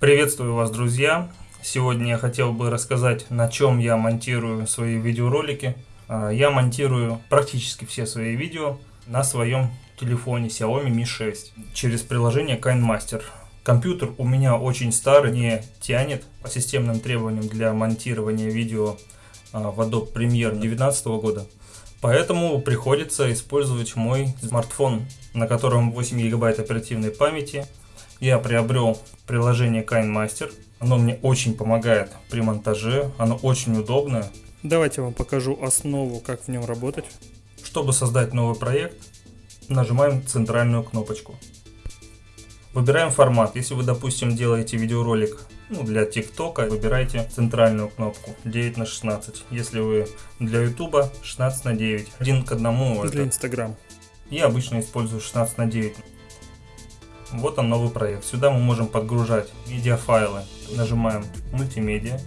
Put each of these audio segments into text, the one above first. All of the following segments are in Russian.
Приветствую вас, друзья! Сегодня я хотел бы рассказать, на чем я монтирую свои видеоролики. А, Я монтирую практически все свои видео на своем телефоне Xiaomi Mi 6 через приложение KineMaster. Компьютер у меня очень старый, не тянет по системным требованиям для монтирования видео а, в Adobe Premiere 2019 года. Поэтому приходится использовать мой смартфон, на котором 8 гигабайт оперативной памяти. Я приобрел приложение KineMaster. Оно мне очень помогает при монтаже, оно очень удобное. Давайте я вам покажу основу, как в нем работать. Чтобы создать новый проект, нажимаем центральную кнопочку. Выбираем формат. Если вы, допустим, делаете видеоролик ну, для ТикТока, выбирайте центральную кнопку 9 на 16. Если вы для Ютуба 16 на 9. Один к одному. Для Инстаграм. Я обычно использую 16 на 9. Вот он новый проект. Сюда мы можем подгружать медиафайлы. Нажимаем мультимедиа.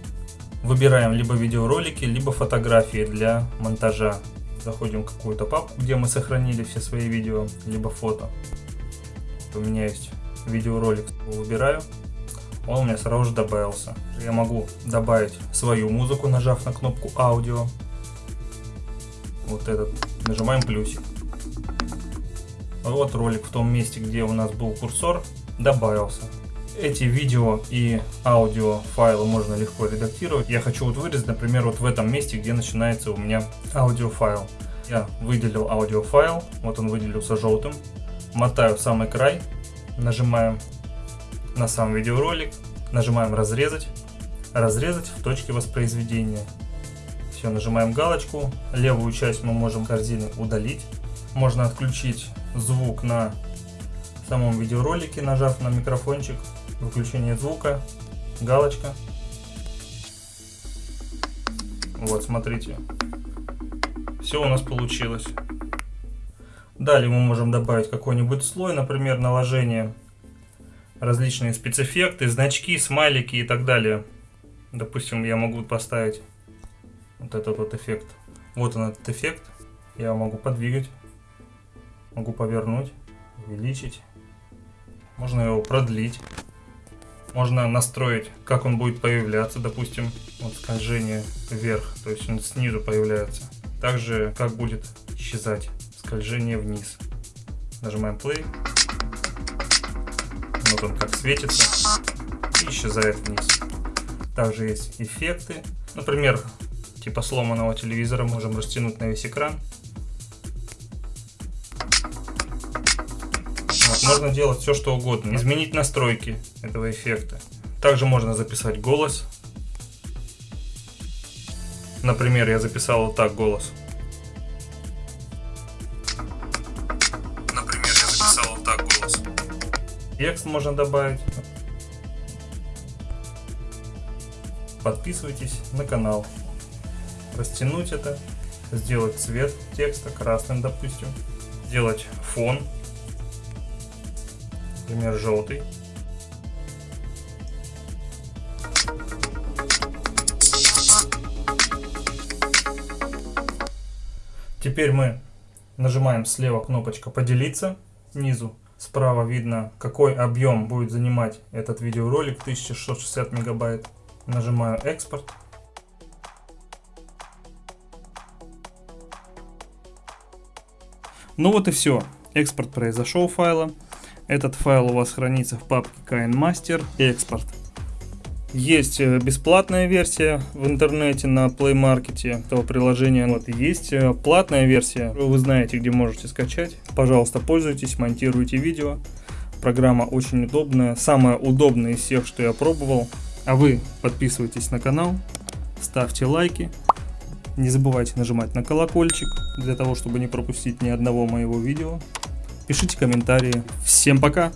Выбираем либо видеоролики, либо фотографии для монтажа. Заходим в какую-то папку, где мы сохранили все свои видео, либо фото. У меня есть видеоролик. Выбираю. Он у меня сразу же добавился. Я могу добавить свою музыку, нажав на кнопку аудио. Вот этот. Нажимаем плюсик. Вот ролик в том месте, где у нас был курсор, добавился. Эти видео и аудио файлы можно легко редактировать. Я хочу вот вырезать, например, вот в этом месте, где начинается у меня аудиофайл. Я выделил аудиофайл, вот он выделился желтым. Мотаю в самый край, нажимаем на сам видеоролик, нажимаем разрезать, разрезать в точке воспроизведения. Все, нажимаем галочку. Левую часть мы можем корзины удалить. Можно отключить звук на самом видеоролике, нажав на микрофончик. Выключение звука, галочка. Вот, смотрите. Все у нас получилось. Далее мы можем добавить какой-нибудь слой, например, наложение, различные спецэффекты, значки, смайлики и так далее. Допустим, я могу поставить вот этот вот эффект. Вот он этот эффект. Я могу подвигать, могу повернуть, увеличить. Можно его продлить. Можно настроить, как он будет появляться, допустим, вот скольжение вверх, то есть он снизу появляется. Также, как будет исчезать скольжение вниз. Нажимаем play. Вот он как светится и исчезает вниз. Также есть эффекты. Например, типа сломанного телевизора можем растянуть на весь экран. Можно делать все что угодно. Изменить настройки этого эффекта. Также можно записать голос. Например, я записал вот так голос. Например, я записал вот так голос. Текст можно добавить. Подписывайтесь на канал. Растянуть это. Сделать цвет текста красным, допустим. Сделать фон. Например, желтый. Теперь мы нажимаем слева кнопочка поделиться снизу. Справа видно, какой объем будет занимать этот видеоролик 1660 мегабайт. Нажимаю экспорт. Ну вот и все. Экспорт произошел файла. Этот файл у вас хранится в папке KineMaster. Экспорт. Есть э, бесплатная версия в интернете на Play Market этого приложения. Вот есть э, платная версия. Вы знаете, где можете скачать. Пожалуйста, пользуйтесь, монтируйте видео. Программа очень удобная. Самая удобная из всех, что я пробовал. А вы подписывайтесь на канал, ставьте лайки. Не забывайте нажимать на колокольчик, для того, чтобы не пропустить ни одного моего видео. Пишите комментарии. Всем пока!